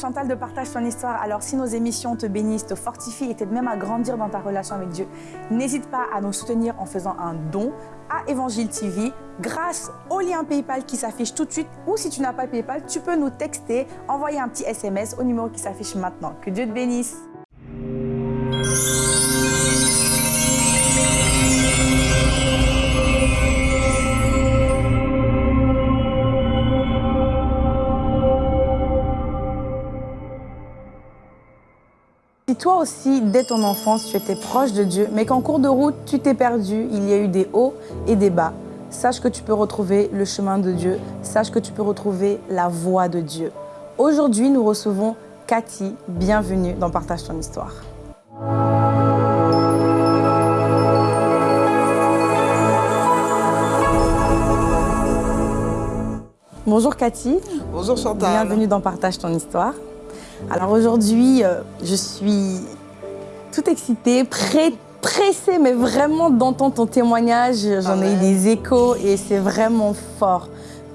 Chantal de Partage ton histoire. Alors si nos émissions te bénissent, te fortifient et t'aident même à grandir dans ta relation avec Dieu, n'hésite pas à nous soutenir en faisant un don à Évangile TV grâce au lien PayPal qui s'affiche tout de suite ou si tu n'as pas PayPal, tu peux nous texter, envoyer un petit SMS au numéro qui s'affiche maintenant. Que Dieu te bénisse. Toi aussi, dès ton enfance, tu étais proche de Dieu, mais qu'en cours de route, tu t'es perdu, il y a eu des hauts et des bas, sache que tu peux retrouver le chemin de Dieu, sache que tu peux retrouver la voie de Dieu. Aujourd'hui, nous recevons Cathy. Bienvenue dans Partage ton histoire. Bonjour Cathy. Bonjour Chantal. Bienvenue dans Partage ton histoire. Alors aujourd'hui, euh, je suis toute excitée, prête, pressée, mais vraiment d'entendre ton témoignage. J'en ai eu des échos et c'est vraiment fort.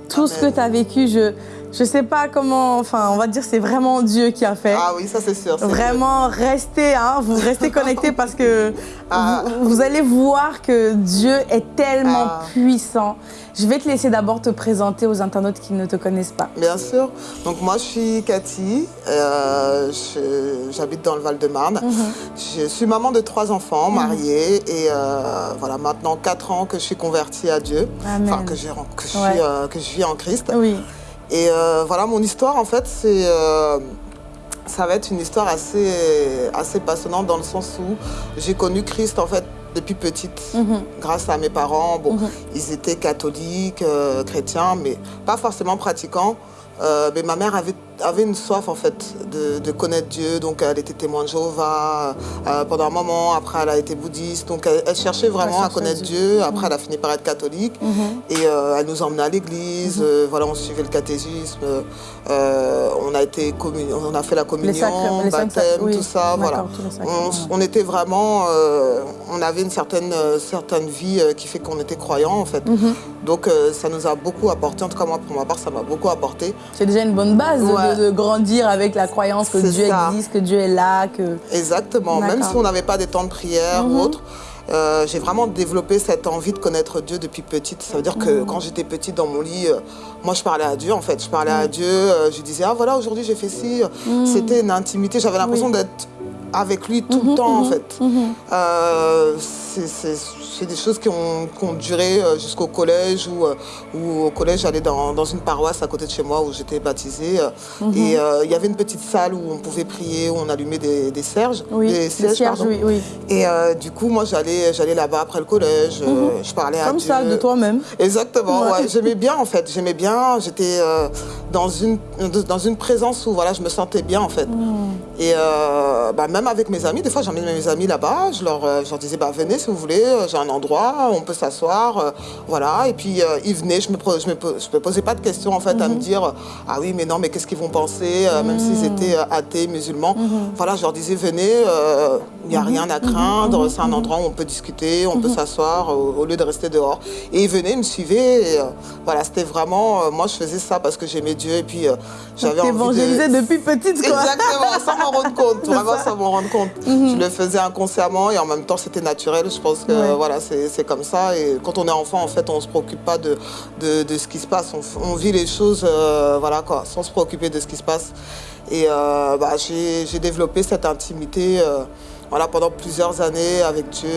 Tout ce que tu as vécu, je je sais pas comment, enfin, on va dire c'est vraiment Dieu qui a fait. Ah oui, ça c'est sûr. Vraiment, restez, hein, vous restez connectés parce que ah. vous, allez voir que Dieu est tellement ah. puissant. Je vais te laisser d'abord te présenter aux internautes qui ne te connaissent pas. Bien sûr. Donc moi, je suis Cathy. Euh, J'habite dans le Val-de-Marne. Mhm. Je suis maman de trois enfants, mhm. mariée. Et euh, voilà, maintenant quatre ans que je suis convertie à Dieu. Enfin, que, je, que, je euh, que je vis en Christ. Oui. Et voilà, mon histoire, en fait, c'est... Ça va être une histoire assez, assez passionnante dans le sens où j'ai connu Christ, en fait, depuis petite, mhm. grâce à mes parents. Bon, mhm. ils étaient catholiques, euh, chrétiens, mais pas forcément pratiquants. mais ma mère avait avait une soif en fait de, connaître Dieu, donc elle était témoin de Jéhovah euh, pendant un moment, après elle a été bouddhiste, donc elle, cherchait vraiment à connaître Dieu, après mhm. elle a fini par être catholique et euh, elle nous emmenait à l'église, euh, voilà on suivait le catéchisme, on a été on a fait la communion, baptême, tout ça, voilà. On, était vraiment, avait une certaine, certaine vie qui fait qu'on était croyants en fait, donc ça nous a beaucoup apporté, en tout cas moi pour ma part ça m'a beaucoup apporté. C'est déjà une bonne base de, grandir avec la croyance que Dieu existe, que Dieu est là. Que... Exactement, même si on n'avait pas des temps de prière ou mhm. autre. Euh, j'ai vraiment développé cette envie de connaître Dieu depuis petite. Ça veut dire que mhm. quand j'étais petite dans mon lit, euh, moi je parlais à Dieu en fait. Je parlais à mhm. Dieu, euh, je disais ah voilà aujourd'hui j'ai fait ci. C'était une intimité, j'avais l'impression d'être avec lui tout le temps en fait c'est des choses qui ont, duré euh, jusqu'au collège, où, euh, au collège, j'allais dans, une paroisse à côté de chez moi où j'étais baptisée. Euh, mhm. Et il y avait une petite salle où on pouvait prier, où on allumait des, des serges. Oui, des cierges, oui, oui, Et du coup, moi, j'allais là-bas après le collège, mhm. je parlais à Comme ça, de toi-même. Exactement, ouais. j'aimais bien en fait, j'aimais bien, j'étais dans, une, dans une présence où voilà, je me sentais bien en fait. Mhm. Et bah, même avec mes amis, des fois j'emmène mes amis là-bas, je leur, je leur disais, bah, venez si vous voulez, endroit, on peut s'asseoir, euh, voilà. Et puis euh, ils venaient, je me, je me, me, posais pas de questions en fait à me mhm. dire ah oui mais non mais qu'est-ce qu'ils vont penser, euh, même s'ils mhm. étaient athées, musulmans. Mhm. Voilà, je leur disais venez, il n'y a rien à craindre, c'est un endroit où on peut discuter, on peut s'asseoir au, lieu de rester dehors. Et ils venaient, ils me suivaient. voilà, c'était vraiment, moi je faisais ça parce que j'aimais Dieu et puis j'avais envie de... depuis petite quoi. Exactement, sans m'en rendre compte, vraiment sans m'en rendre compte. Je le faisais inconsciemment et en même temps c'était naturel. Je pense que voilà, c'est comme ça. Et quand on est enfant, en fait, on ne se préoccupe pas de, de, ce qui se passe. On, vit les choses euh, voilà, quoi, sans se préoccuper de ce qui se passe. Et euh, bah, j'ai développé cette intimité euh, voilà, pendant plusieurs années avec Dieu,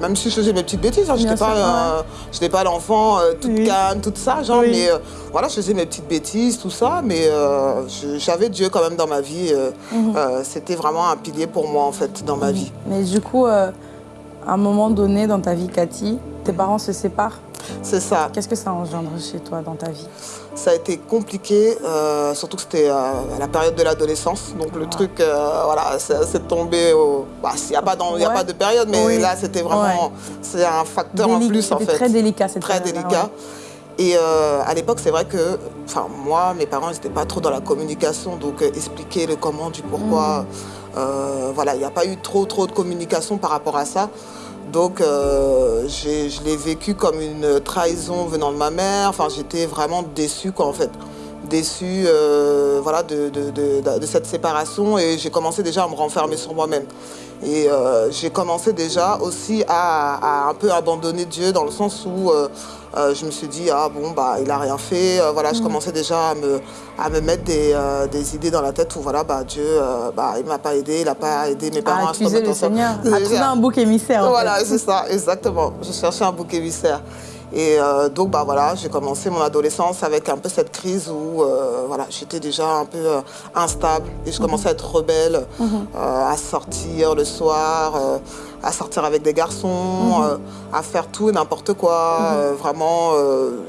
même si je faisais mes petites bêtises, hein, je n'étais pas, pas l'enfant toute calme, tout ça, genre, mais voilà, je faisais mes petites bêtises, tout ça, mais j'avais Dieu quand même dans ma vie. Mhm. C'était vraiment un pilier pour moi, en fait, dans ma vie. Mais du coup, à un moment donné dans ta vie, Cathy, tes parents se séparent? C'est ça. Qu'est-ce que ça engendre chez toi dans ta vie? Ça a été compliqué, euh, surtout que c'était euh, à la période de l'adolescence. Donc le truc, euh, voilà, c'est tombé au... Bah, il n'y a, pas a pas de période, mais là, c'était vraiment... C'est un facteur en plus, en fait. très délicat, c'est Très délicat. Et à l'époque, c'est vrai que, enfin, moi, mes parents, n'étaient pas trop dans la communication, donc expliquer le comment, du pourquoi. Mm. Euh, voilà, il n'y a pas eu trop trop de communication par rapport à ça. Donc euh, je l'ai vécu comme une trahison venant de ma mère. Enfin, j'étais vraiment déçue quoi en fait. Déçue voilà, de, de, cette séparation et j'ai commencé déjà à me renfermer sur moi-même. Et j'ai commencé déjà aussi à, un peu abandonner Dieu dans le sens où je me suis dit, ah bon, bah, il n'a rien fait. voilà, je mm. commençais déjà à me, à me mettre des, des, idées dans la tête où voilà, bah, Dieu, bah, il ne m'a pas aidé, il n'a pas aidé mes parents à se remettre le Seigneur, à trouver un bouc émissaire. Voilà, c'est ça, exactement. Je cherchais un bouc émissaire. Et euh, donc, bah, voilà, j'ai commencé mon adolescence avec un peu cette crise où euh, voilà, j'étais déjà un peu euh, instable et je commençais à être rebelle, mhm. à sortir le soir, à sortir avec des garçons, mhm. à faire tout et n'importe quoi. Mhm. vraiment,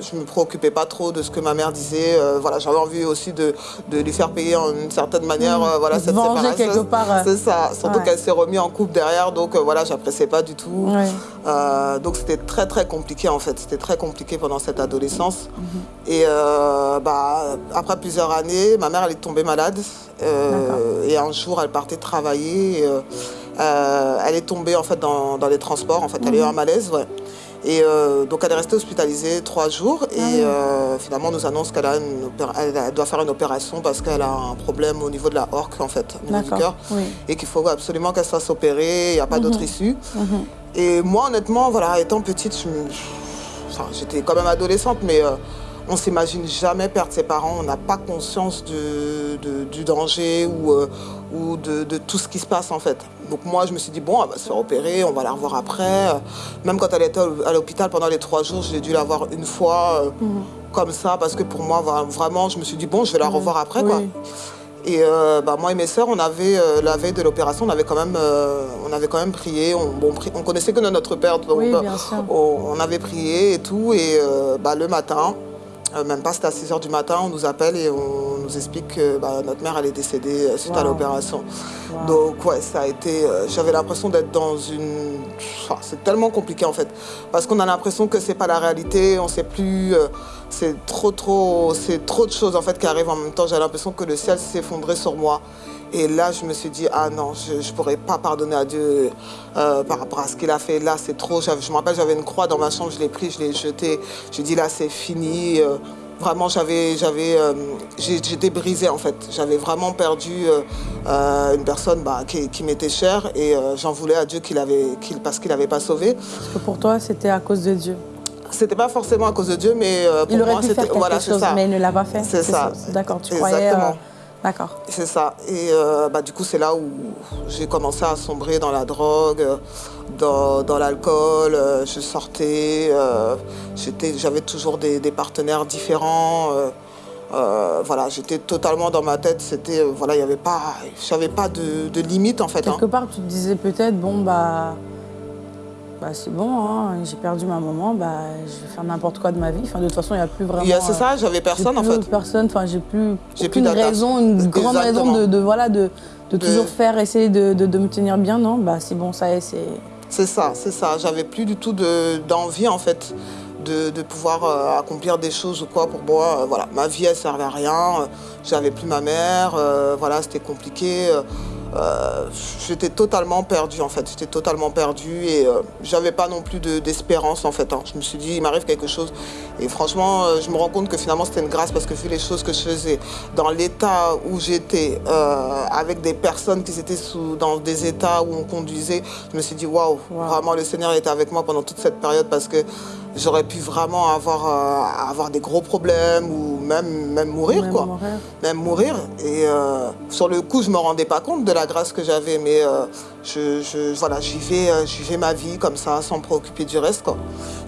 je ne me préoccupais pas trop de ce que ma mère disait. voilà, J'avais envie aussi de, de, lui faire payer en une certaine manière voilà, cette séparation. quelque part. C'est ça, surtout qu'elle s'est remise en couple derrière, donc voilà, j'appréciais pas du tout. donc c'était très très compliqué en fait très compliqué pendant cette adolescence. Mhm. Et euh, bah, après plusieurs années, ma mère elle est tombée malade. Euh, et un jour, elle partait travailler. Euh, elle est tombée en fait dans, les transports. En fait, elle a eu mhm. un malaise. Ouais. Et donc elle est restée hospitalisée trois jours et ah finalement on nous annonce qu'elle doit faire une opération parce qu'elle a un problème au niveau de la horque en fait, au niveau du cœur, et qu'il faut absolument qu'elle soit opérée, il n'y a pas d'autre mhm. issue. Et moi honnêtement, voilà, étant petite, j'étais quand même adolescente, mais on on s'imagine jamais perdre ses parents. On n'a pas conscience du danger ou, euh, ou de, tout ce qui se passe en fait. Donc moi, je me suis dit, bon, elle va se faire opérer, on va la revoir après. Même quand elle était à l'hôpital pendant les trois jours, j'ai dû la voir une fois euh, mhm. comme ça, parce que pour moi, vraiment, je me suis dit, bon, je vais la mhm. revoir après. Quoi. Et euh, bah, moi et mes sœurs, on avait, euh, la veille de l'opération, on, avait quand même, euh, on avait quand même prié. On, bon, on connaissait que notre père, donc on, avait prié et tout. Et bah, le matin, même pas c'était à 6 h du matin, on nous appelle et on nous explique que bah, notre mère elle est décédée suite à l'opération. Donc ouais, ça a été, j'avais l'impression d'être dans une... c'est tellement compliqué en fait, parce qu'on a l'impression que c'est pas la réalité, on sait plus c'est trop, trop, c'est trop de choses en fait qui arrivent en même temps. J'ai l'impression que le ciel s'effondrait sur moi. Et là, je me suis dit, ah non, je ne pourrais pas pardonner à Dieu euh, par rapport à ce qu'il a fait. Là, c'est trop. Je me rappelle, j'avais une croix dans ma chambre, je l'ai pris, je l'ai jeté. Je dit, là, c'est fini. Euh, vraiment, j'avais, j'avais, euh, j'étais brisée en fait. J'avais vraiment perdu une personne bah, qui, m'était chère et j'en voulais à Dieu qu'il avait, parce qu'il n'avait pas sauvé. Parce que pour toi, c'était à cause de Dieu c'était pas forcément à cause de Dieu, mais euh, pour il moi, c'était voilà, chose, ça. mais il ne l'a pas fait. C'est ça. D'accord, tu croyais. Euh, d'accord. C'est ça. Et euh, bah, du coup, c'est là où j'ai commencé à sombrer dans la drogue, dans, dans l'alcool. je sortais, j'avais toujours des, partenaires différents. voilà, j'étais totalement dans ma tête. C'était, voilà, il y avait pas, j'avais pas de, de, limite en fait. Hein. Quelque part, tu te disais peut-être, bon bah bah, c'est bon, hein, j'ai perdu ma maman, bah, je vais faire n'importe quoi de ma vie. Enfin, de toute façon, il n'y a plus vraiment... C'est ça, j'avais personne en fait. personne, enfin, j'ai plus aucune raison, une grande raison de, voilà, de, toujours faire, essayer de, me tenir bien, non? Bah c'est bon, ça y est, c'est... C'est ça, c'est ça. J'avais plus du tout d'envie en fait de, pouvoir euh, accomplir des choses ou quoi pour moi. Euh, voilà, ma vie elle servait à rien. J'avais plus ma mère, euh, voilà, c'était compliqué. Euh, j'étais totalement perdue en fait, j'étais totalement perdue et euh, j'avais pas non plus d'espérance en fait. Hein. Je me suis dit il m'arrive quelque chose et franchement euh, je me rends compte que finalement c'était une grâce parce que vu les choses que je faisais, dans l'état où j'étais, avec des personnes qui étaient sous, dans des états où on conduisait, je me suis dit waouh, vraiment le Seigneur était avec moi pendant toute cette période parce que j'aurais pu vraiment avoir, euh, avoir des gros problèmes ou même, même mourir. quoi. Même mourir. Et euh, sur le coup, je ne me rendais pas compte de la grâce que j'avais, mais euh, je, voilà, j'y vais, ma vie comme ça, sans me préoccuper du reste.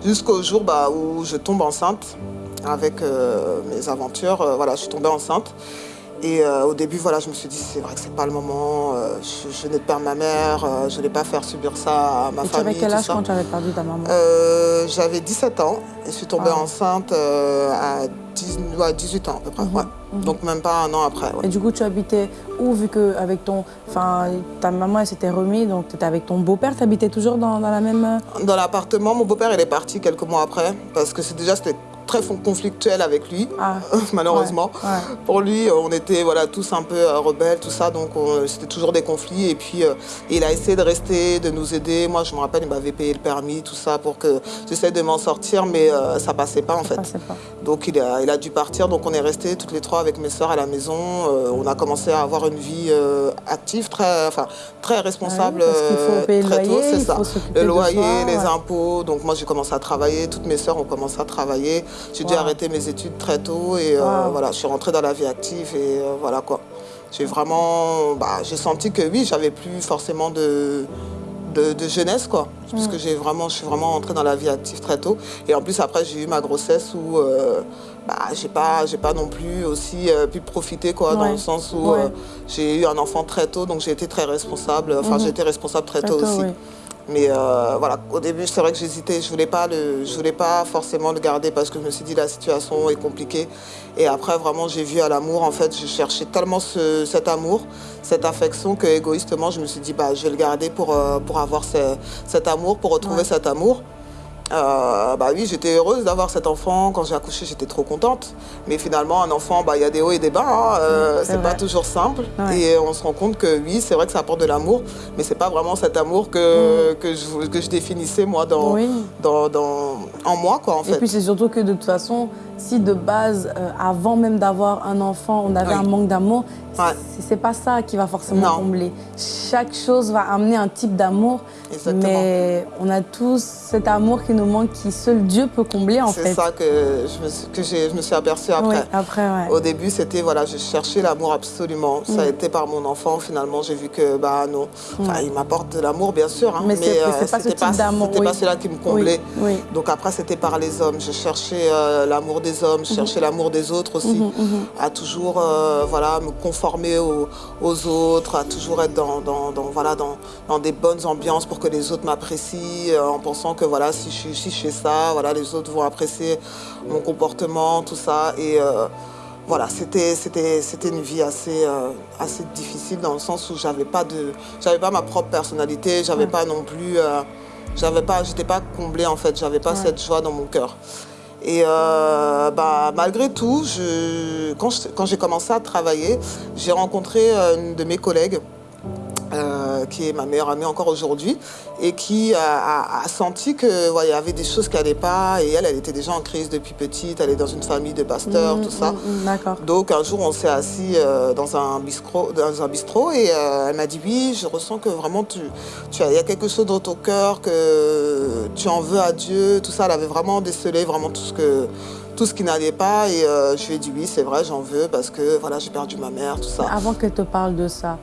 Jusqu'au jour bah, où je tombe enceinte avec mes aventures. voilà, je suis tombée enceinte. Et euh, au début, voilà, je me suis dit, c'est vrai que c'est pas le moment, euh, je, venais de perdre ma mère, euh, je ne vais pas faire subir ça à ma famille. Tu avais quel âge quand tu avais perdu ta maman? J'avais 17 ans et je suis tombée ah. enceinte à 18 ans à peu près, mhm, mhm. donc même pas un an après. Et du coup, tu habitais où, vu que avec ton, enfin, ta maman elle s'était remise, donc tu étais avec ton beau-père, tu habitais toujours dans, dans, la même... Dans l'appartement, mon beau-père il est parti quelques mois après, parce que déjà c'était très conflictuel avec lui, ah. malheureusement. Pour lui, on était voilà, tous un peu rebelles, tout ça, donc c'était toujours des conflits. Et puis, il a essayé de rester, de nous aider. Moi, je me rappelle, il m'avait payé le permis, tout ça, pour que j'essaie de m'en sortir, mais ça passait pas, en fait. Donc, il a, il a dû partir, donc on est restés toutes les trois avec mes soeurs à la maison. on a commencé à avoir une vie active, très, enfin, très responsable très tôt, c'est ça. Le loyer, les impôts. Donc moi, j'ai commencé à travailler. Toutes mes soeurs ont commencé à travailler. J'ai dû arrêter mes études très tôt et euh, voilà, je suis rentrée dans la vie active et euh, voilà quoi. J'ai vraiment, bah, j'ai senti que oui, j'avais plus forcément de, de, jeunesse quoi, parce que j'ai vraiment, je suis vraiment rentrée dans la vie active très tôt. Et en plus après, j'ai eu ma grossesse où euh, bah, j'ai pas, j'ai pas non plus aussi pu profiter quoi, dans le sens où j'ai eu un enfant très tôt, donc j'ai été très responsable. Enfin, mhm. j'ai été responsable très, tôt, aussi. Mais euh, voilà, au début, c'est vrai que j'hésitais. Je ne voulais, pas voulais pas forcément le garder parce que je me suis dit la situation est compliquée. Et après, vraiment, j'ai vu à l'amour, en fait, je cherchais tellement cet amour, cette affection que égoïstement, je me suis dit, bah, je vais le garder pour, euh, pour avoir cet amour, pour retrouver cet amour. Euh, bah oui, j'étais heureuse d'avoir cet enfant. Quand j'ai accouché, j'étais trop contente. Mais finalement, un enfant, bah, il y a des hauts et des bas. Hein. Euh, c'est pas toujours simple. Et on se rend compte que oui, c'est vrai que ça apporte de l'amour, mais c'est pas vraiment cet amour que, mm. que, je, que je définissais moi dans, dans, dans, en moi. Quoi, en fait. Et puis c'est surtout que de toute façon, si de base, euh, avant même d'avoir un enfant, on avait un manque d'amour, c'est pas ça qui va forcément combler. Chaque chose va amener un type d'amour, mais on a tous cet amour qui nous manque, qui seul Dieu peut combler en fait. C'est ça que je me, que je me suis aperçue après. après Au début, c'était, voilà, je cherchais l'amour absolument. Ça a mm. été par mon enfant, finalement, j'ai vu que, bah non, mm. il m'apporte de l'amour, bien sûr, hein, mais, mais c'est pas ce d'amour. C'était pas cela qui me comblait. Donc après, c'était par les hommes. Je cherchais euh, l'amour des hommes, je mhm. cherchais l'amour des autres aussi, mhm, mhm. à toujours, euh, voilà, me conformer aux, autres, à toujours être dans, voilà, dans, dans, des bonnes ambiances pour que les autres m'apprécient, euh, en pensant que voilà, si je, si je fais ça, voilà, les autres vont apprécier mon comportement, tout ça. Et euh, voilà, c'était une vie assez, assez difficile dans le sens où j'avais pas de, j'avais pas ma propre personnalité, j'avais pas non plus, j'avais pas, j'étais pas comblée en fait, j'avais pas cette joie dans mon cœur. Et euh, bah, malgré tout, je, quand j'ai commencé à travailler, j'ai rencontré une de mes collègues euh, qui est ma meilleure amie encore aujourd'hui, et qui a, senti qu'il y avait des choses qui n'allaient pas, et elle, elle était déjà en crise depuis petite, elle est dans une famille de pasteurs, mmh, tout ça. Mmh, Donc un jour, on s'est assis euh, dans, un bistrot, dans un bistrot, et euh, elle m'a dit, oui, je ressens que vraiment, tu, tu il y a quelque chose dans ton cœur, que tu en veux à Dieu, tout ça. Elle avait vraiment décelé vraiment tout ce que tout ce qui n'allait pas. Et je lui ai dit oui, c'est vrai, j'en veux parce que voilà, j'ai perdu ma mère, tout ça. Avant qu'elle te parle de ça,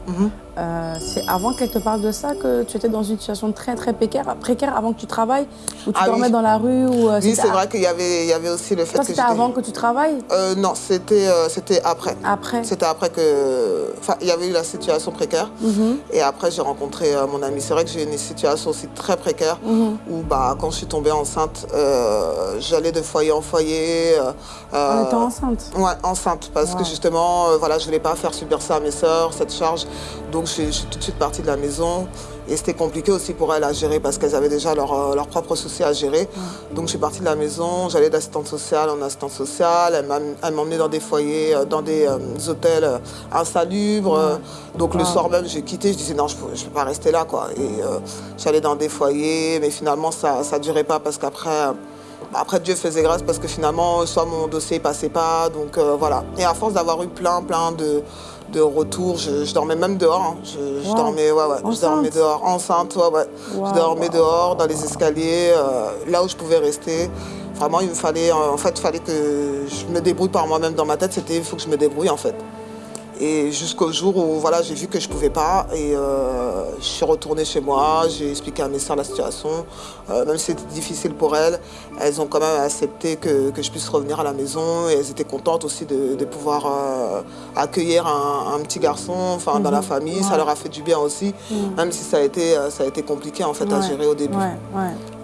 euh, c'est avant qu'elle te parle de ça que tu étais dans une situation très très précaire, précaire avant que tu travailles Ou tu ah dormais dans la rue ou, euh, Oui, c'est vrai qu'il y avait, il y avait aussi le fait que c'était avant que tu travailles euh, Non, c'était c'était après. Après C'était après que... Enfin, il y avait eu la situation précaire. Mhm. Et après, j'ai rencontré mon ami. C'est vrai que j'ai eu une situation aussi très précaire mhm. où bah, quand je suis tombée enceinte, j'allais de foyer en foyer. en étant enceinte Ouais, enceinte. Parce que justement, voilà, je ne voulais pas faire subir ça à mes sœurs, cette charge. Donc, donc je, suis tout de suite partie de la maison. Et c'était compliqué aussi pour elles à gérer parce qu'elles avaient déjà leurs leur euh, propres soucis à gérer. Donc je suis partie de la maison, j'allais d'assistante sociale en assistante sociale. Elle m'emmenait dans des foyers, euh, dans des euh, hôtels insalubres. Donc le soir même, j'ai quitté, je disais non, je ne peux pas rester là. Quoi. Et j'allais dans des foyers, mais finalement ça ne durait pas parce qu'après... Après, Dieu faisait grâce parce que finalement, soit mon dossier ne passait pas, donc voilà. Et à force d'avoir eu plein, plein de, de retour, je, dormais même dehors. Hein. Je, dormais, ouais, ouais, je dormais dehors, enceinte, ouais, ouais. je dormais dehors, dans les escaliers, euh, là où je pouvais rester. Vraiment, il me fallait, en fait, il fallait que je me débrouille par moi-même dans ma tête. C'était, il faut que je me débrouille, en fait. Et jusqu'au jour où voilà, j'ai vu que je ne pouvais pas et euh, je suis retournée chez moi, j'ai expliqué à mes soeurs la situation. Euh, même si c'était difficile pour elles, elles ont quand même accepté que, je puisse revenir à la maison et elles étaient contentes aussi de, pouvoir euh, accueillir un, petit garçon enfin, dans la mhm. famille. Ça leur a fait du bien aussi, mhm. même si ça a été, ça a été compliqué en fait, à gérer au début.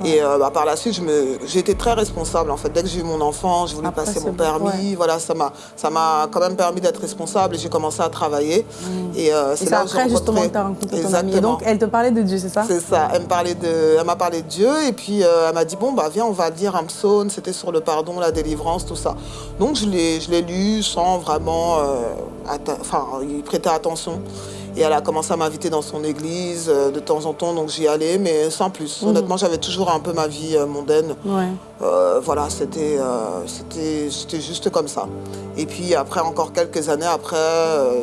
Et bah, par la suite, j'ai été très responsable. En fait, dès que j'ai eu mon enfant, j'ai voulu passer mon permis. Voilà, ça m'a, quand même permis d'être responsable. Et commencé à travailler. Mm. Et, euh, c'est là après, justement, tu as rencontré ton amie. Et donc, elle te parlait de Dieu, c'est ça? C'est ça. Elle me parlait de, elle m'a parlé de Dieu. Et puis, euh, elle m'a dit bon bah viens, on va dire un psaume. C'était sur le pardon, la délivrance, tout ça. Donc, je l'ai, je l'ai lu sans vraiment, enfin, y prêter attention. Et elle a commencé à m'inviter dans son église euh, de temps en temps, donc j'y allais, mais sans plus. Mhm. Honnêtement, j'avais toujours un peu ma vie euh, mondaine. Euh, voilà, c'était c'était juste comme ça. Et puis après, encore quelques années après,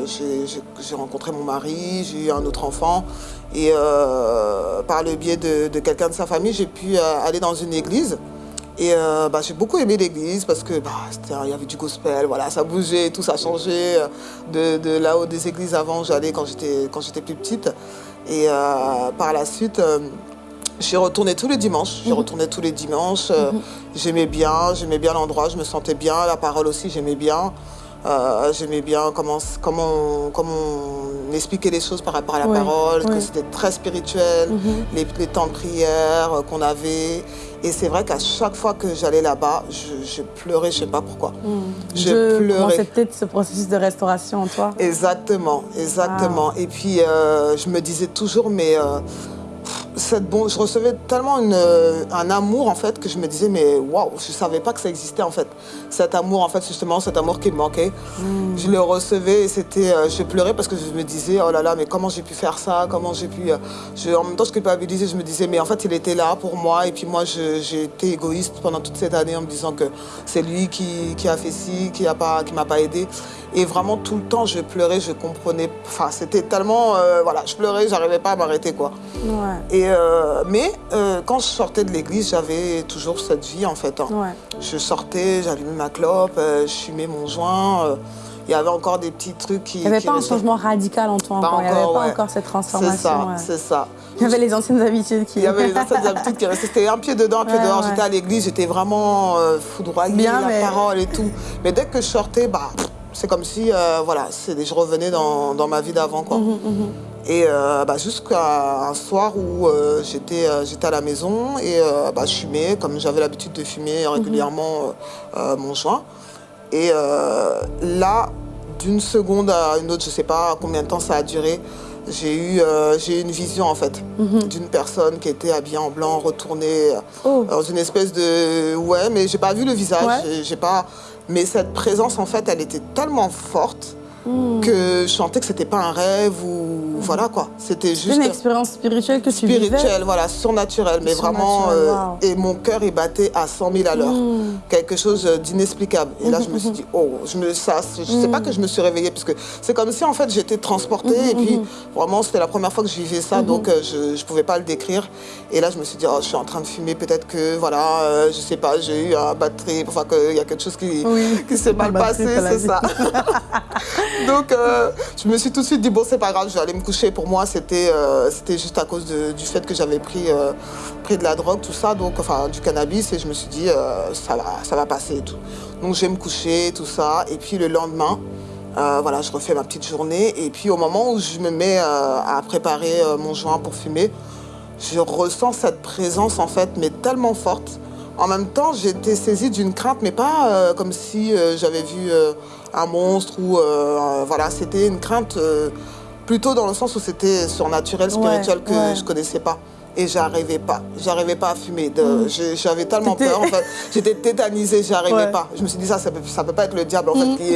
j'ai rencontré mon mari, j'ai eu un autre enfant. Et par le biais de, de quelqu'un de sa famille, j'ai pu aller dans une église. Et euh, bah, j'ai beaucoup aimé l'église parce que bah, il y avait du gospel, voilà, ça bougeait, tout ça changeait. De, de là où des églises avant, j'allais quand j'étais plus petite. Et euh, par la suite, euh, j'ai retourné tous les dimanches. J'ai mhm. retourné tous les dimanches. Mhm. J'aimais bien, j'aimais bien l'endroit, je me sentais bien. La parole aussi, j'aimais bien. J'aimais bien comment, comment, comment on expliquait les choses par rapport à la parole, que c'était très spirituel, mhm. les, les, temps de prière qu'on avait. Et c'est vrai qu'à chaque fois que j'allais là-bas, je, pleurais, je ne sais pas pourquoi. Hmm. Je, pleurais. C'était peut-être ce processus de restauration en toi? Exactement, exactement. Et puis, euh, je me disais toujours, mais... Euh, cette je recevais tellement une, euh, un amour en fait que je me disais mais waouh, je savais pas que ça existait en fait. Cet amour en fait justement, cet amour qui me manquait. Hmm. Je le recevais et c'était, euh, je pleurais parce que je me disais oh là là mais comment j'ai pu faire ça, comment j'ai pu, euh, je, en même temps je culpabilisais, je me disais mais en fait il était là pour moi et puis moi j'ai été égoïste pendant toute cette année en me disant que c'est lui qui, qui, a fait ci, qui a pas, qui m'a pas aidé et vraiment tout le temps je pleurais, je comprenais, enfin c'était tellement, voilà, je pleurais, j'arrivais pas à m'arrêter quoi. Et euh, mais euh, quand je sortais de l'église, j'avais toujours cette vie en fait. Hein. Je sortais, j'allumais ma clope, euh, je fumais mon joint. il y avait encore des petits trucs qui. Il n'y avait pas un changement radical en toi encore. il n'y avait pas encore cette transformation. C'est ça, c'est ça. Il y avait les anciennes habitudes qui. Il y avait les anciennes habitudes qui restaient. C'était un pied dedans, un pied dehors. J'étais à l'église, j'étais vraiment foudroyée, Bien, la parole et tout. Mais dès que je sortais, bah, c'est comme si, voilà, je revenais dans, dans ma vie d'avant, quoi. Mhm, mhm. Et euh, bah, jusqu'à un soir où euh, euh, j'étais à la maison et bah, je fumais, comme j'avais l'habitude de fumer régulièrement mon joint. Et là, d'une seconde à une autre, je ne sais pas combien de temps ça a duré, j'ai eu, eu une vision en fait mhm. d'une personne qui était habillée en blanc, retournée oh. dans une espèce de... Ouais, mais j'ai pas vu le visage, j'ai pas... Mais cette présence en fait, elle était tellement forte Hmm. que je sentais que c'était pas un rêve ou voilà quoi. C'était juste une expérience spirituelle que tu spirituelle, voilà, surnaturelle, mais vraiment euh, et mon cœur il battait à 100 000 à l'heure, hmm. quelque chose d'inexplicable. Et là je me suis dit oh, je me ça, je sais pas que je me suis réveillée parce que c'est comme si en fait j'étais transportée et puis vraiment c'était la première fois que je vivais ça donc euh, je je pouvais pas le décrire. Et là je me suis dit oh, je suis en train de fumer, peut-être que voilà, euh, je sais pas, j'ai eu un batterie, enfin qu'il y a quelque chose qui qui s'est mal passé, c'est ça. Donc, euh, je me suis tout de suite dit, bon, c'est pas grave, je vais aller me coucher. Pour moi, c'était euh, juste à cause du fait que j'avais pris, euh, pris de la drogue, tout ça, donc, enfin, du cannabis, et je me suis dit, ça, va, ça va passer et tout. Donc, je vais me coucher, tout ça. Et puis, le lendemain, voilà, je refais ma petite journée. Et puis, au moment où je me mets à préparer mon joint pour fumer, je ressens cette présence, en fait, mais tellement forte. En même temps, j'étais saisie d'une crainte, mais pas comme si j'avais vu un monstre ou euh, voilà, c'était une crainte euh, plutôt dans le sens où c'était surnaturel, spirituel que je connaissais pas et j'arrivais pas. J'arrivais pas à fumer. Mm. J'avais tellement peur. En fait. J'étais tétanisée, j'arrivais pas. Je me suis dit, ça, ça peut, peut pas être le diable en fait, mm. qui,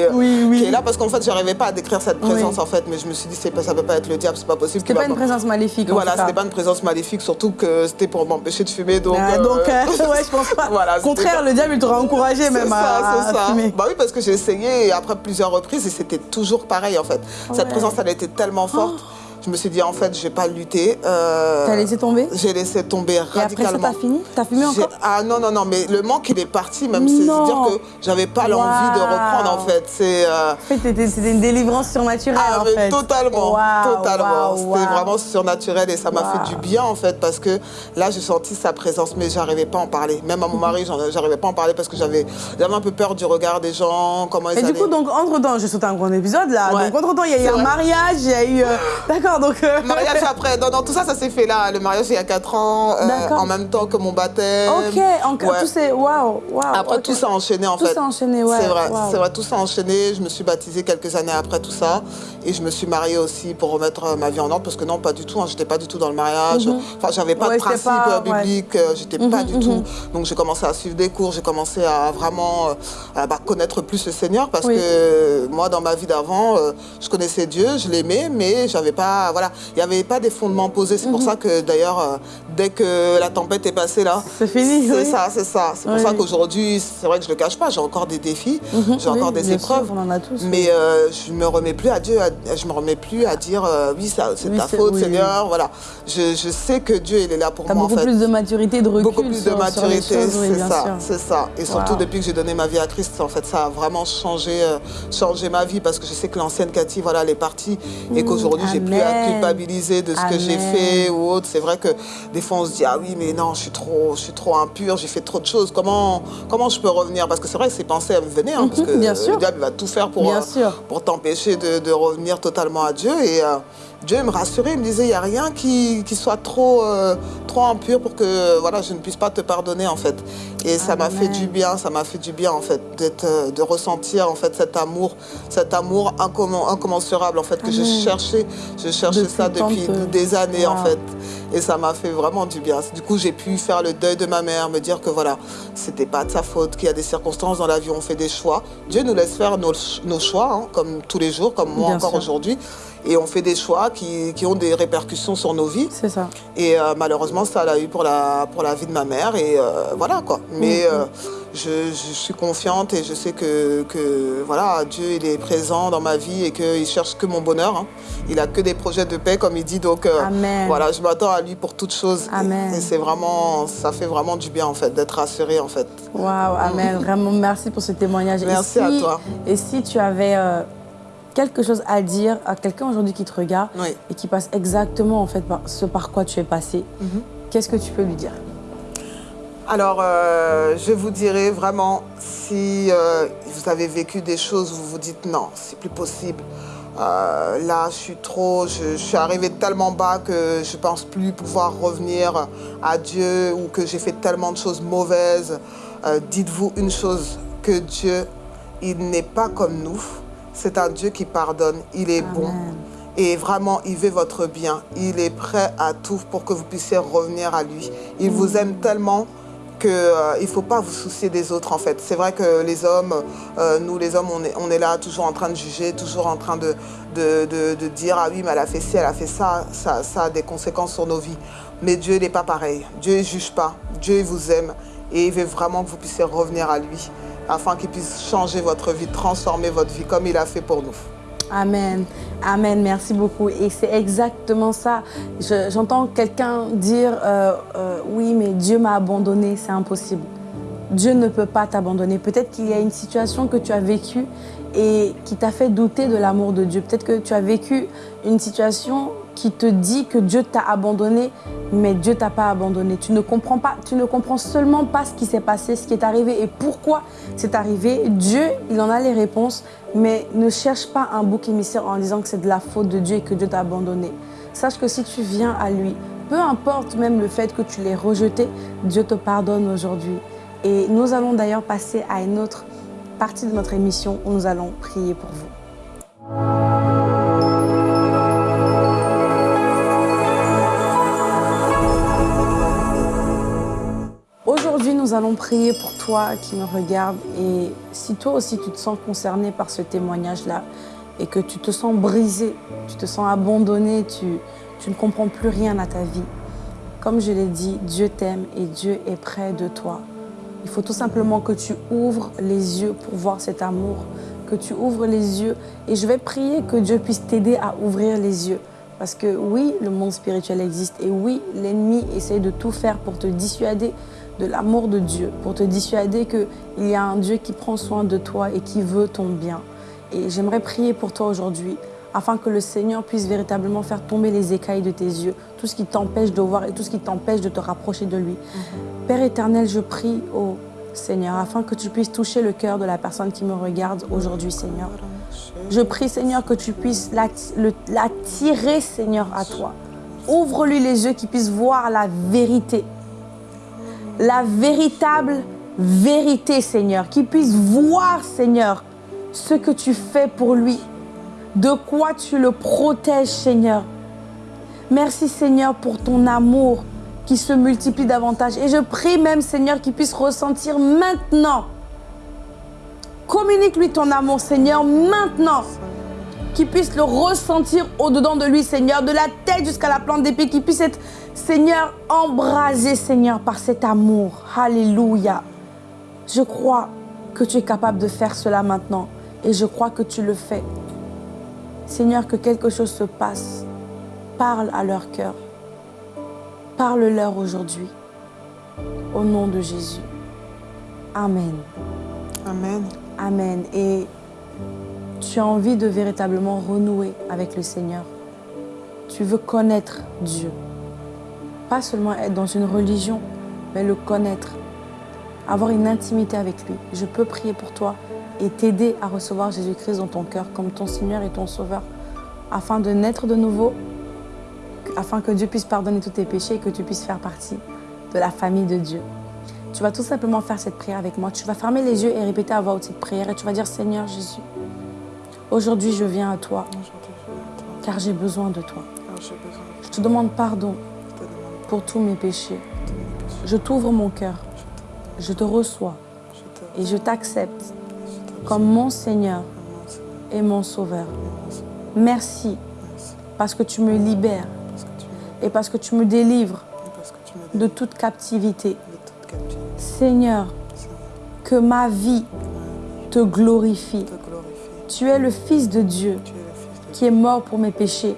est, là parce qu'en fait, j'arrivais pas à décrire cette présence en fait. Mais je me suis dit, ça peut pas être le diable, c'est pas possible. C'était pas une présence maléfique. Voilà, c'était pas une présence maléfique, surtout que c'était pour m'empêcher de fumer. Donc, ah, donc euh, ouais, je pense pas. Voilà, Au contraire, le diable, il t'aurait encouragé même à, ça. fumer. Bah oui, parce que j'ai essayé après plusieurs reprises et c'était toujours pareil en fait. Cette présence, elle était tellement forte. Oh. Je me suis dit, en fait, je vais pas lutter. Euh, T'as laissé tomber J'ai laissé tomber radicalement. Et après ça, t'as fini T'as fumé encore Ah non, non, non, mais le manque, il est parti même. C'est-à-dire que j'avais pas l'envie de reprendre, en fait. C'est. Euh... En fait, c'était une délivrance surnaturelle, ah, en fait. Totalement, totalement. C'était vraiment surnaturel et ça m'a fait du bien, en fait, parce que là, j'ai senti sa présence, mais j'arrivais pas à en parler. Même à mon mari, j'arrivais pas à en parler parce que j'avais un peu peur du regard des gens, comment ils Et du coup, donc, entre-temps, j'ai sauté un grand épisode, là. Donc, entre-temps, il y a eu un mariage, il y a eu... Euh, d'accord d'accord, donc... Euh. mariage après, non, non, tout ça, ça s'est fait là. Le mariage, il y a 4 ans, euh, en même temps que mon baptême. Ok, encore tout c'est... Waouh, waouh. Après, tout s'est enchaîné, en fait. Tout s'est enchaîné, ouais. C'est vrai, c'est vrai, tout s'est enchaîné. Je me suis baptisée quelques années après tout ça. Et je me suis mariée aussi pour remettre ma vie en ordre, parce que non, pas du tout, hein, j'étais pas du tout dans le mariage. Mhm. Enfin, j'avais pas de principe biblique, j'étais pas mhm, du tout. Mhm. Donc, j'ai commencé à suivre des cours, j'ai commencé à vraiment bah, connaître plus le Seigneur, parce que moi, dans ma vie d'avant, je connaissais Dieu, je l'aimais, mais j'avais pas, voilà, il n'y avait pas des fondements posés. C'est pour mhm. ça que d'ailleurs, euh, dès que la tempête est passée là, c'est fini. C'est ça, c'est ça. C'est pour ça qu'aujourd'hui, c'est vrai que je le cache pas, j'ai encore des défis, mhm. j'ai encore des épreuves. on en a tous. Mais euh, je me remets plus à Dieu, je me remets plus à dire euh, oui, c'est ta faute, Seigneur. Voilà, je, je, sais que Dieu il est là pour moi. Beaucoup plus de maturité, de recul. Beaucoup plus de maturité, c'est ça, c'est ça. Et surtout depuis que j'ai donné ma vie à Christ, en fait, ça a vraiment changé, changé ma vie parce que je sais que l'ancienne Cathy, voilà, elle est partie et qu'aujourd'hui j'ai plus à culpabiliser de ce que j'ai fait ou autre. C'est vrai que des fois on se dit ah oui mais non je suis trop, je suis trop impure, j'ai fait trop de choses. Comment, comment je peux revenir? Parce que c'est vrai que ces pensées elles me venaient hein, parce mhm, que le diable va tout faire pour, euh, pour t'empêcher de, revenir totalement à Dieu. Et euh, Dieu me rassurait, il me disait, il n'y a rien qui, soit trop, euh, trop impur pour que voilà, je ne puisse pas te pardonner, en fait. Et ça m'a fait du bien, ça m'a fait du bien, en fait, euh, de ressentir, en fait, cet amour, cet amour incommensurable, en fait, que je cherchais. Je cherchais ça depuis des années, en fait. Et ça m'a fait vraiment du bien. Du coup, j'ai pu faire le deuil de ma mère, me dire que, voilà, c'était pas de sa faute, qu'il y a des circonstances dans la vie on fait des choix. Dieu nous laisse faire nos, choix, hein, comme tous les jours, comme moi encore aujourd'hui et on fait des choix qui, qui, ont des répercussions sur nos vies. C'est ça. Et euh, malheureusement, ça l'a eu pour la, pour la vie de ma mère et euh, voilà quoi. Mais mm-hmm. euh, je, je, suis confiante et je sais que, que, voilà, Dieu il est présent dans ma vie et qu'il cherche que mon bonheur. Hein. Il a que des projets de paix comme il dit. Donc voilà, je m'attends à lui pour toutes choses. Amen. Et, c'est vraiment, ça fait vraiment du bien en fait d'être rassurée en fait. Waouh, amen. Vraiment merci pour ce témoignage. Merci à toi. Et si tu avais quelque chose à dire à quelqu'un aujourd'hui qui te regarde et qui passe exactement en fait par ce par quoi tu es passé, mhm. qu'est-ce que tu peux lui dire? Alors, euh, je vous dirais vraiment, si euh, vous avez vécu des choses, vous vous dites non, c'est plus possible. Euh, là, je suis trop, je, suis arrivée tellement bas que je pense plus pouvoir revenir à Dieu ou que j'ai fait tellement de choses mauvaises. Dites-vous une chose, que Dieu, il n'est pas comme nous. C'est un Dieu qui pardonne, il est bon. Et vraiment, il veut votre bien. Il est prêt à tout pour que vous puissiez revenir à lui. Il vous aime tellement qu'il euh, ne faut pas vous soucier des autres en fait. C'est vrai que les hommes, euh, nous les hommes, on est, on est, là toujours en train de juger, toujours en train de, de, dire ah oui mais elle a fait ci, elle a fait ça, ça, ça a des conséquences sur nos vies. Mais Dieu n'est pas pareil. Dieu ne juge pas. Dieu vous aime et il veut vraiment que vous puissiez revenir à lui afin qu'il puisse changer votre vie, transformer votre vie comme il a fait pour nous. Amen. Amen. Merci beaucoup. Et c'est exactement ça. J'entends quelqu'un dire euh, euh, Oui, mais Dieu m'a abandonné. C'est impossible. Dieu ne peut pas t'abandonner. Peut-être qu'il y a une situation que tu as vécue et qui t'a fait douter de l'amour de Dieu. Peut-être que tu as vécu une situation qui te dit que Dieu t'a abandonné, mais Dieu t'a pas abandonné. Tu ne comprends pas, tu ne comprends seulement pas ce qui s'est passé, ce qui est arrivé et pourquoi c'est arrivé. Dieu, il en a les réponses, mais ne cherche pas un bouc émissaire en disant que c'est de la faute de Dieu et que Dieu t'a abandonné. Sache que si tu viens à lui, peu importe même le fait que tu l'aies rejeté, Dieu te pardonne aujourd'hui. Et nous allons d'ailleurs passer à une autre partie de notre émission où nous allons prier pour vous. Aujourd'hui, nous allons prier pour toi qui me regarde et si toi aussi tu te sens concerné par ce témoignage-là et que tu te sens brisé, tu te sens abandonné, tu, tu ne comprends plus rien à ta vie, comme je l'ai dit, Dieu t'aime et Dieu est près de toi. Il faut tout simplement que tu ouvres les yeux pour voir cet amour, que tu ouvres les yeux. Et je vais prier que Dieu puisse t'aider à ouvrir les yeux. Parce que oui, le monde spirituel existe et oui, l'ennemi essaie de tout faire pour te dissuader de l'amour de Dieu, pour te dissuader qu'il y a un Dieu qui prend soin de toi et qui veut ton bien. Et j'aimerais prier pour toi aujourd'hui afin que le Seigneur puisse véritablement faire tomber les écailles de tes yeux, tout ce qui t'empêche de voir et tout ce qui t'empêche de te rapprocher de lui. Mhm. Père éternel, je prie au Seigneur, afin que tu puisses toucher le cœur de la personne qui me regarde aujourd'hui, Seigneur. Je prie, Seigneur, que tu puisses l'attirer, Seigneur, à toi. Ouvre-lui les yeux, qu'il puisse voir la vérité. La véritable vérité, Seigneur. Qu'il puisse voir, Seigneur, ce que tu fais pour lui. De quoi tu le protèges, Seigneur. Merci, Seigneur, pour ton amour qui se multiplie davantage. Et je prie même, Seigneur, qu'il puisse ressentir maintenant. Communique-lui ton amour, Seigneur, maintenant. Qu'il puisse le ressentir au-dedans de lui, Seigneur, de la tête jusqu'à la plante des pieds, qu'il puisse être, Seigneur, embrasé, Seigneur, par cet amour. Alléluia. Je crois que tu es capable de faire cela maintenant. Et je crois que tu le fais. Seigneur, que quelque chose se passe. Parle à leur cœur. Parle-leur aujourd'hui. Au nom de Jésus. Amen. Amen. Amen. Et tu as envie de véritablement renouer avec le Seigneur. Tu veux connaître Dieu. Pas seulement être dans une religion, mais le connaître. Avoir une intimité avec lui. Je peux prier pour toi et t'aider à recevoir Jésus-Christ dans ton cœur comme ton Seigneur et ton Sauveur, afin de naître de nouveau, afin que Dieu puisse pardonner tous tes péchés et que tu puisses faire partie de la famille de Dieu. Tu vas tout simplement faire cette prière avec moi. Tu vas fermer les yeux et répéter à voix haute cette prière et tu vas dire Seigneur Jésus, aujourd'hui je viens à toi, car j'ai besoin de toi. Je te demande pardon pour tous mes péchés. Je t'ouvre mon cœur, je te reçois et je t'accepte comme mon Seigneur et mon Sauveur. Merci parce que tu me libères et parce que tu me délivres de toute captivité. Seigneur, que ma vie te glorifie. Tu es le Fils de Dieu qui est mort pour mes péchés.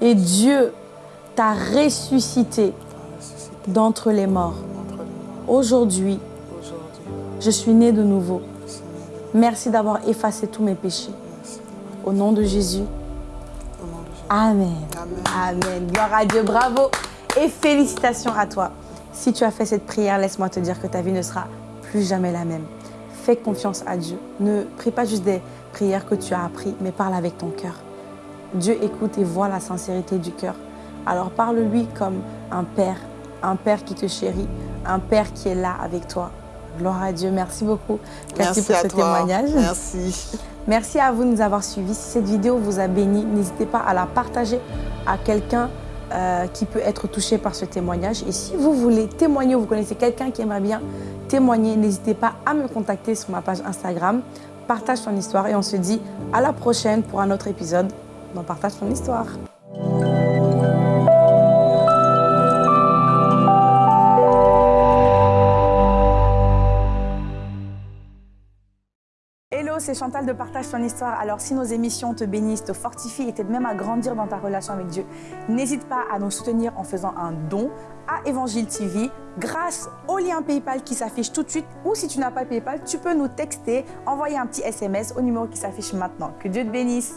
Et Dieu t'a ressuscité d'entre les morts. Aujourd'hui, je suis né de nouveau. Merci d'avoir effacé tous mes péchés. Au nom de Jésus. Amen. Amen. Gloire à Dieu. Bravo et félicitations à toi. Si tu as fait cette prière, laisse-moi te dire que ta vie ne sera plus jamais la même. Fais confiance à Dieu. Ne prie pas juste des prières que tu as appris, mais parle avec ton cœur. Dieu écoute et voit la sincérité du cœur. Alors parle-lui comme un père, un père qui te chérit, un père qui est là avec toi Gloire à Dieu. Merci beaucoup, Merci pour ce témoignage. Merci. Merci à vous de nous avoir suivis. Si cette vidéo vous a béni, n'hésitez pas à la partager à quelqu'un euh, qui peut être touché par ce témoignage. Et si vous voulez témoigner ou vous connaissez quelqu'un qui aimerait bien témoigner, n'hésitez pas à me contacter sur ma page Instagram. Partage ton histoire et on se dit à la prochaine pour un autre épisode dans Partage ton histoire. C'est Chantal de Partage ton histoire. Alors si nos émissions te bénissent, te fortifient et t'aident même à grandir dans ta relation avec Dieu, n'hésite pas à nous soutenir en faisant un don à Évangile TV grâce au lien PayPal qui s'affiche tout de suite ou si tu n'as pas PayPal, tu peux nous texter, envoyer un petit SMS au numéro qui s'affiche maintenant. Que Dieu te bénisse